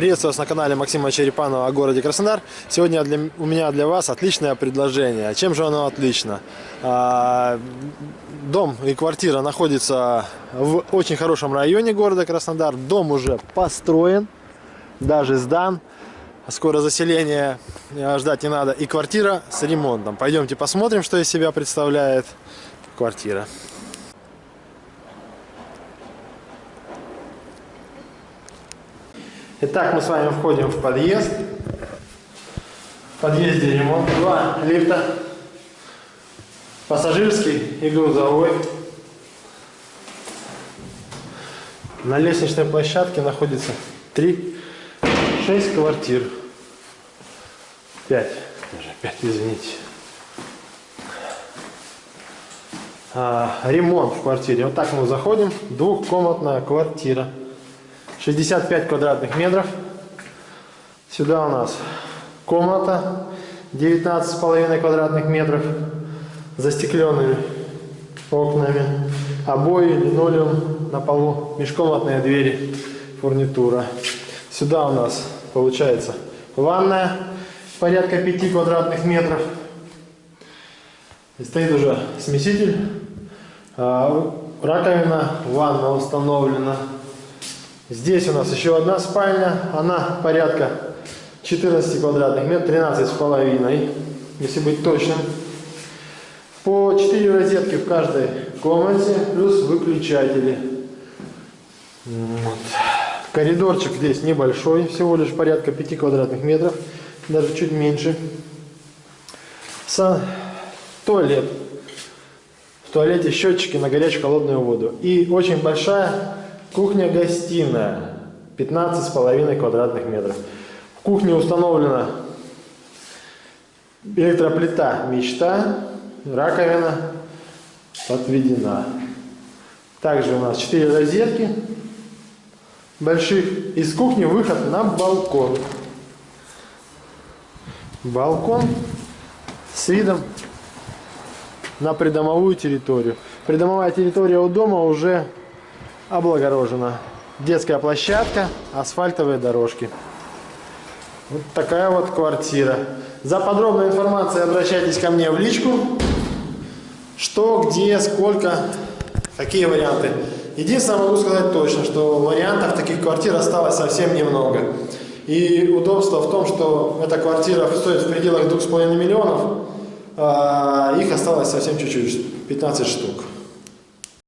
Приветствую вас на канале Максима Черепанова о городе Краснодар. Сегодня для, у меня для вас отличное предложение. Чем же оно отлично? А, дом и квартира находится в очень хорошем районе города Краснодар. Дом уже построен, даже сдан. Скоро заселение э, ждать не надо. И квартира с ремонтом. Пойдемте посмотрим, что из себя представляет квартира. Итак, мы с вами входим в подъезд. В подъезде ремонт. Два лифта. Пассажирский и грузовой. На лестничной площадке находится 3, 6 квартир. 5. Даже 5, извините. А, ремонт в квартире. Вот так мы заходим. Двухкомнатная квартира. 65 квадратных метров. Сюда у нас комната 19,5 квадратных метров. Застекленными окнами. Обои, линолеум на полу. Межкомнатные двери, фурнитура. Сюда у нас получается ванная порядка 5 квадратных метров. И стоит уже смеситель. А, раковина, ванна установлена. Здесь у нас еще одна спальня, она порядка 14 квадратных метров, 13 с половиной, если быть точным. По 4 розетки в каждой комнате, плюс выключатели. Вот. Коридорчик здесь небольшой, всего лишь порядка 5 квадратных метров, даже чуть меньше. Сан... Туалет. В туалете счетчики на горячую холодную воду. И очень большая Кухня-гостиная 15,5 квадратных метров. В кухне установлена электроплита «Мечта», раковина подведена. Также у нас 4 розетки больших. Из кухни выход на балкон. Балкон с видом на придомовую территорию. Придомовая территория у дома уже облагорожена. Детская площадка, асфальтовые дорожки. Вот такая вот квартира. За подробной информацией обращайтесь ко мне в личку. Что, где, сколько, какие варианты. Единственное, могу сказать точно, что вариантов таких квартир осталось совсем немного. И удобство в том, что эта квартира стоит в пределах 2,5 миллионов, а их осталось совсем чуть-чуть, 15 штук.